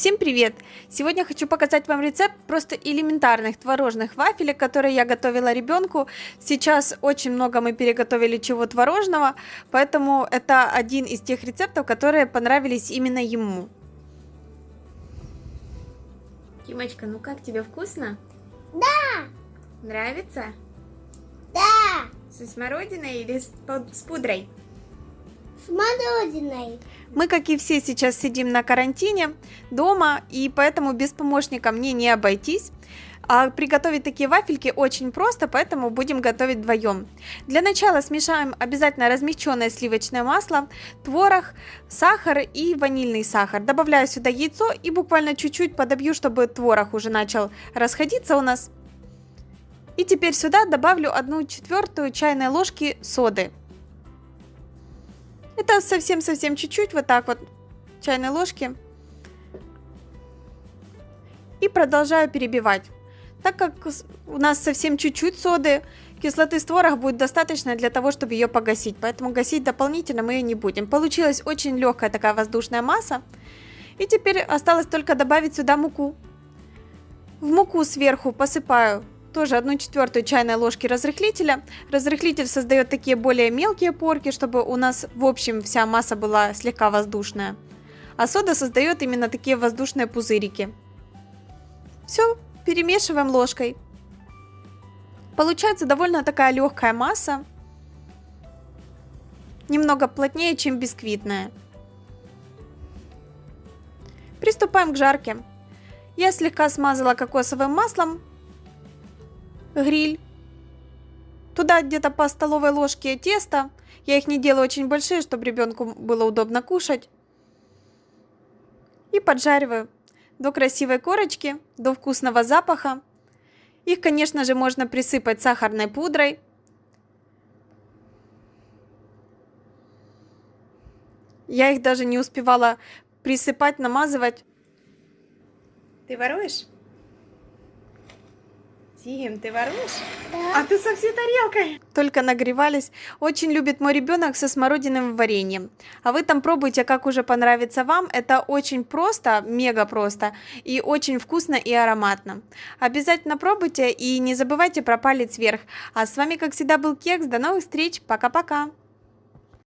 Всем привет! Сегодня хочу показать вам рецепт просто элементарных творожных вафелек, которые я готовила ребенку. Сейчас очень много мы переготовили чего творожного, поэтому это один из тех рецептов, которые понравились именно ему. Тимочка, ну как тебе вкусно? Да! Нравится? Да! Со смородиной или с, с пудрой? С мороженой. Мы, как и все, сейчас сидим на карантине дома, и поэтому без помощника мне не обойтись. А приготовить такие вафельки очень просто, поэтому будем готовить вдвоем. Для начала смешаем обязательно размягченное сливочное масло, творог, сахар и ванильный сахар. Добавляю сюда яйцо и буквально чуть-чуть подобью, чтобы творог уже начал расходиться у нас. И теперь сюда добавлю 1 четвертую чайной ложки соды. Это совсем-совсем чуть-чуть, вот так вот, чайной ложки. И продолжаю перебивать. Так как у нас совсем чуть-чуть соды, кислоты с творога будет достаточно для того, чтобы ее погасить. Поэтому гасить дополнительно мы ее не будем. Получилась очень легкая такая воздушная масса. И теперь осталось только добавить сюда муку. В муку сверху посыпаю тоже 1 четвертую чайной ложки разрыхлителя. Разрыхлитель создает такие более мелкие порки, чтобы у нас в общем вся масса была слегка воздушная. А сода создает именно такие воздушные пузырики. Все, перемешиваем ложкой. Получается довольно такая легкая масса. Немного плотнее, чем бисквитная. Приступаем к жарке. Я слегка смазала кокосовым маслом гриль. Туда где-то по столовой ложке теста. Я их не делаю очень большие, чтобы ребенку было удобно кушать. И поджариваю до красивой корочки, до вкусного запаха. Их, конечно же, можно присыпать сахарной пудрой. Я их даже не успевала присыпать, намазывать. Ты воруешь? Тим, ты воруешь? Да. А ты со всей тарелкой. Только нагревались. Очень любит мой ребенок со смородиновым вареньем. А вы там пробуйте, как уже понравится вам. Это очень просто, мега просто. И очень вкусно и ароматно. Обязательно пробуйте и не забывайте про палец вверх. А с вами, как всегда, был Кекс. До новых встреч. Пока-пока.